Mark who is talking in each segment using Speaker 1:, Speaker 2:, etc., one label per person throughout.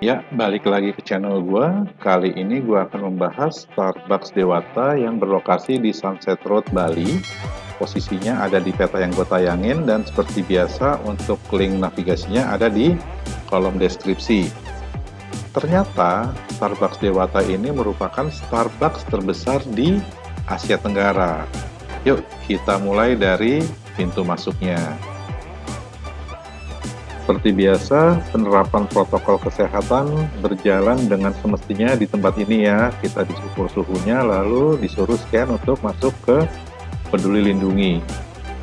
Speaker 1: Ya, balik lagi ke channel gua. Kali ini gua akan membahas Starbucks Dewata yang berlokasi di Sunset Road, Bali. Posisinya ada di peta yang gue tayangin dan seperti biasa untuk link navigasinya ada di kolom deskripsi. Ternyata Starbucks Dewata ini merupakan Starbucks terbesar di Asia Tenggara. Yuk, kita mulai dari pintu masuknya. Seperti biasa, penerapan protokol kesehatan berjalan dengan semestinya di tempat ini ya. Kita disukur suhunya, lalu disuruh scan untuk masuk ke peduli lindungi.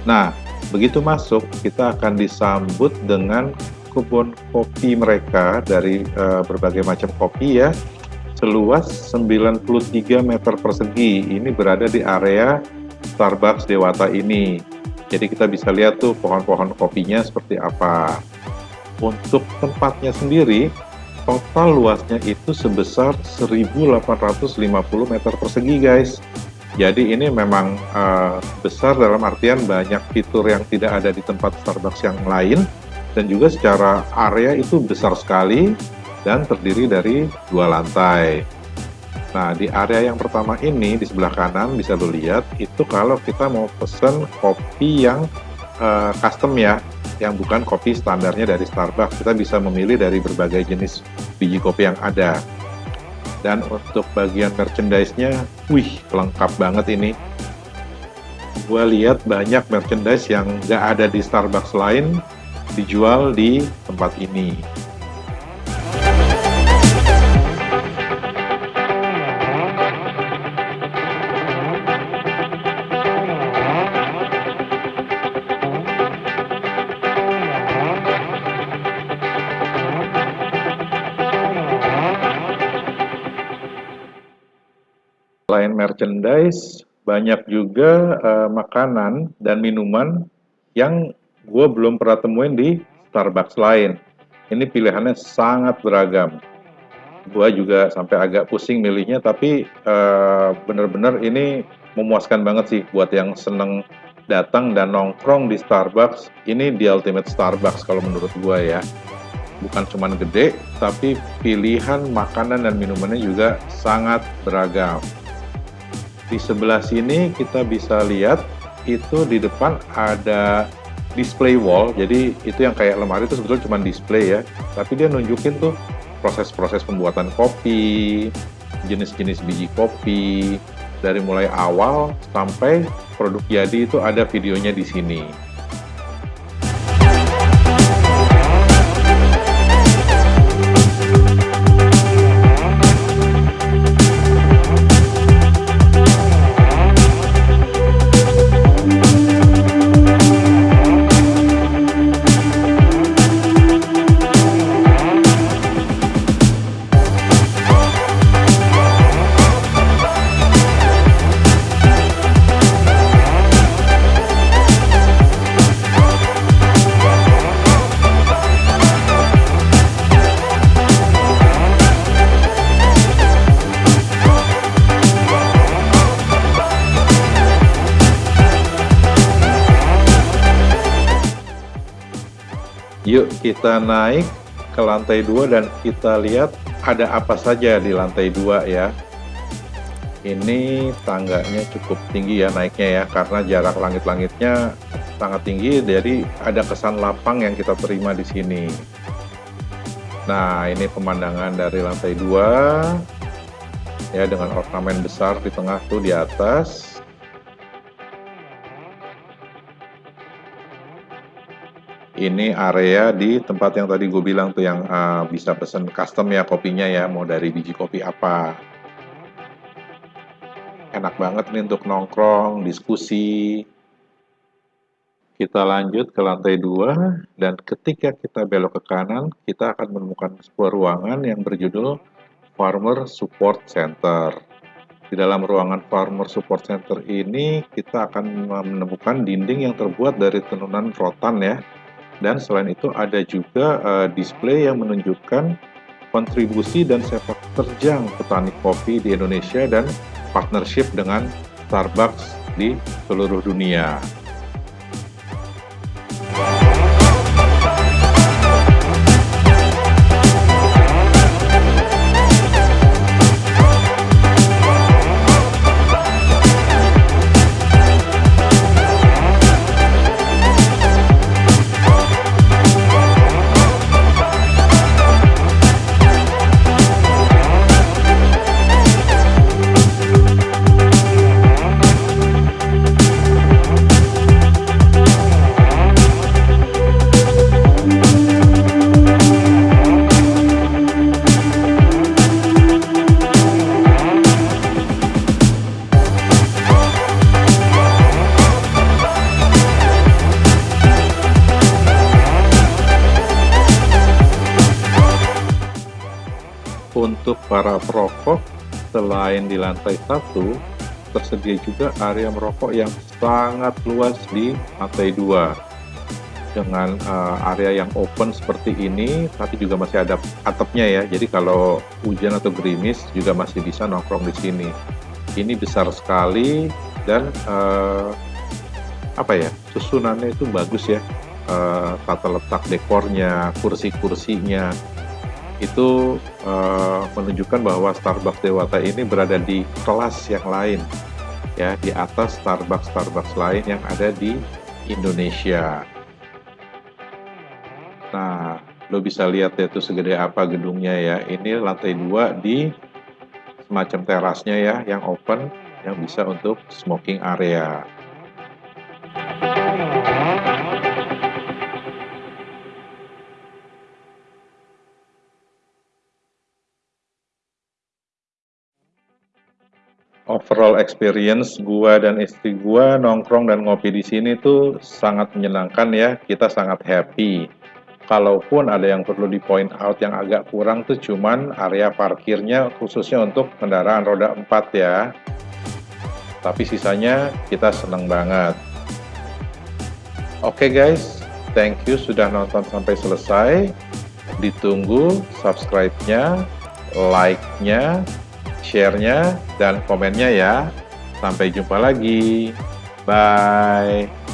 Speaker 1: Nah, begitu masuk, kita akan disambut dengan kebun kopi mereka dari uh, berbagai macam kopi ya, seluas 93 meter persegi. Ini berada di area Starbucks Dewata ini. Jadi kita bisa lihat tuh pohon-pohon kopinya seperti apa. Untuk tempatnya sendiri, total luasnya itu sebesar 1850 meter persegi guys. Jadi ini memang uh, besar dalam artian banyak fitur yang tidak ada di tempat Starbucks yang lain dan juga secara area itu besar sekali dan terdiri dari dua lantai. Nah, di area yang pertama ini di sebelah kanan bisa lo lihat itu kalau kita mau pesen kopi yang uh, custom ya yang bukan kopi standarnya dari Starbucks. Kita bisa memilih dari berbagai jenis biji kopi yang ada. Dan untuk bagian merchandise-nya, wih, lengkap banget ini. Gue lihat banyak merchandise yang nggak ada di Starbucks lain dijual di tempat ini. Selain merchandise, banyak juga uh, makanan dan minuman yang gue belum pernah temuin di Starbucks lain. Ini pilihannya sangat beragam. Gue juga sampai agak pusing milihnya, tapi uh, bener-bener ini memuaskan banget sih buat yang seneng datang dan nongkrong di Starbucks. Ini di ultimate Starbucks kalau menurut gue ya. Bukan cuma gede, tapi pilihan makanan dan minumannya juga sangat beragam. Di sebelah sini kita bisa lihat itu di depan ada display wall. Jadi itu yang kayak lemari itu sebetulnya cuma display ya. Tapi dia nunjukin tuh proses-proses pembuatan kopi, jenis-jenis biji kopi, dari mulai awal sampai produk jadi itu ada videonya di sini. Yuk kita naik ke lantai dua dan kita lihat ada apa saja di lantai dua ya. Ini tangganya cukup tinggi ya naiknya ya karena jarak langit-langitnya sangat tinggi jadi ada kesan lapang yang kita terima di sini. Nah, ini pemandangan dari lantai dua ya dengan ornamen besar di tengah tuh di atas. Ini area di tempat yang tadi gue bilang tuh yang uh, bisa pesen custom ya kopinya ya mau dari biji kopi apa. Enak banget nih untuk nongkrong diskusi. Kita lanjut ke lantai dua dan ketika kita belok ke kanan kita akan menemukan sebuah ruangan yang berjudul Farmer Support Center. Di dalam ruangan Farmer Support Center ini kita akan menemukan dinding yang terbuat dari tenunan rotan ya dan selain itu ada juga uh, display yang menunjukkan kontribusi dan sepak terjang petani kopi di Indonesia dan partnership dengan Starbucks di seluruh dunia. Para perokok selain di lantai satu tersedia juga area merokok yang sangat luas di lantai dua. Dengan uh, area yang open seperti ini tapi juga masih ada atapnya ya. Jadi kalau hujan atau gerimis juga masih bisa nongkrong di sini. Ini besar sekali dan uh, apa ya susunannya itu bagus ya. Uh, tata letak dekornya kursi-kursinya itu uh, menunjukkan bahwa Starbucks Dewata ini berada di kelas yang lain ya di atas Starbucks Starbucks lain yang ada di Indonesia. Nah, lo bisa lihat ya itu segede apa gedungnya ya. Ini lantai dua di semacam terasnya ya yang open yang bisa untuk smoking area. Overall experience gua dan istri gua nongkrong dan ngopi di sini tuh sangat menyenangkan ya. Kita sangat happy. Kalaupun ada yang perlu di point out yang agak kurang tuh cuman area parkirnya khususnya untuk kendaraan roda 4 ya. Tapi sisanya kita seneng banget. Oke okay guys, thank you sudah nonton sampai selesai. Ditunggu subscribe-nya, like-nya, share-nya, dan komennya ya. Sampai jumpa lagi. Bye.